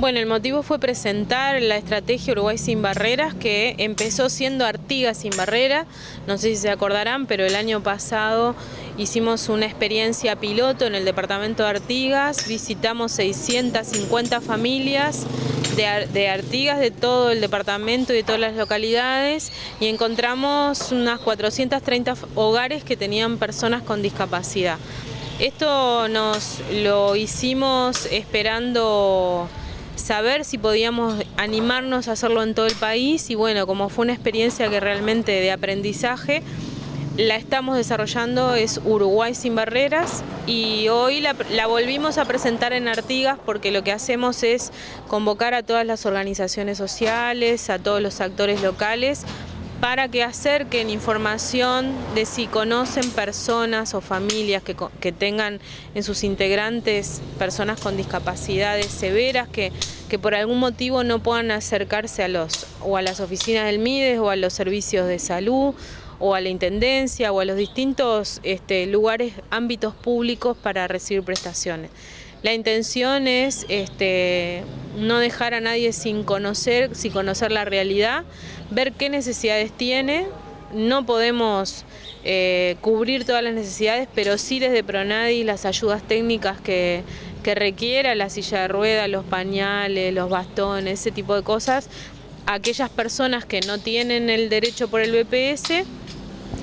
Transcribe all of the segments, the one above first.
Bueno, el motivo fue presentar la estrategia Uruguay sin barreras que empezó siendo Artigas sin barrera, no sé si se acordarán, pero el año pasado hicimos una experiencia piloto en el departamento de Artigas, visitamos 650 familias de, Artigas de todo el departamento y de todas las localidades y encontramos unas 430 hogares que tenían personas con discapacidad. Esto nos lo hicimos esperando saber si podíamos animarnos a hacerlo en todo el país. Y bueno, como fue una experiencia que realmente de aprendizaje, la estamos desarrollando, es Uruguay sin barreras. Y hoy la, volvimos a presentar en Artigas porque lo que hacemos es convocar a todas las organizaciones sociales, a todos los actores locales para que acerquen información de si conocen personas o familias que, que tengan en sus integrantes personas con discapacidades severas que, que por algún motivo no puedan acercarse a los o a las oficinas del MIDES o a los servicios de salud o a la Intendencia o a los distintos este, lugares, ámbitos públicos para recibir prestaciones. La intención es este, no dejar a nadie sin conocer, sin conocer la realidad, ver qué necesidades tiene, no podemos eh, cubrir todas las necesidades, pero sí desde Pronadi las ayudas técnicas que, que requiera, la silla de ruedas, los pañales, los bastones, ese tipo de cosas, aquellas personas que no tienen el derecho por el BPS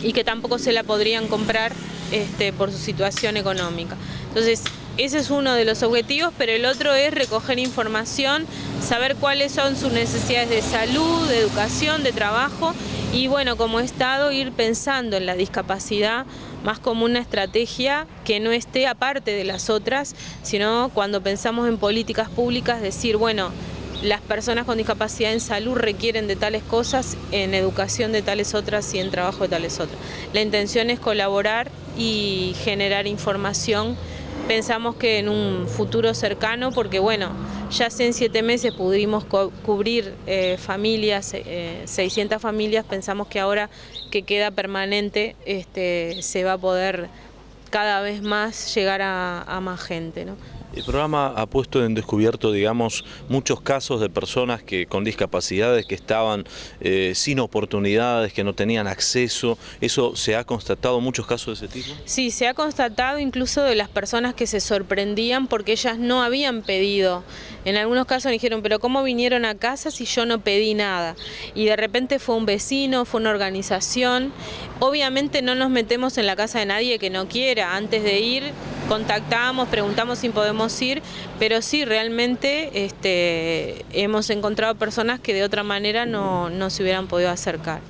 y que tampoco se la podrían comprar este, por su situación económica. Entonces, ese es uno de los objetivos, pero el otro es recoger información, saber cuáles son sus necesidades de salud, de educación, de trabajo y bueno, como Estado ir pensando en la discapacidad más como una estrategia que no esté aparte de las otras, sino cuando pensamos en políticas públicas decir, bueno, las personas con discapacidad en salud requieren de tales cosas, en educación de tales otras y en trabajo de tales otras. La intención es colaborar y generar información pensamos que en un futuro cercano, porque bueno, ya hace en siete meses pudimos cubrir eh, familias, eh, 600 familias, pensamos que ahora que queda permanente este, se va a poder cada vez más llegar a, a más gente. ¿no? El programa ha puesto en descubierto, digamos, muchos casos de personas que con discapacidades que estaban eh, sin oportunidades, que no tenían acceso. ¿Eso se ha constatado muchos casos de ese tipo? Sí, se ha constatado incluso de las personas que se sorprendían porque ellas no habían pedido. En algunos casos dijeron, pero ¿cómo vinieron a casa si yo no pedí nada? Y de repente fue un vecino, fue una organización. Obviamente no nos metemos en la casa de nadie que no quiera. Antes de ir contactamos, preguntamos si podemos ir, pero sí, realmente este, hemos encontrado personas que de otra manera no, no se hubieran podido acercar.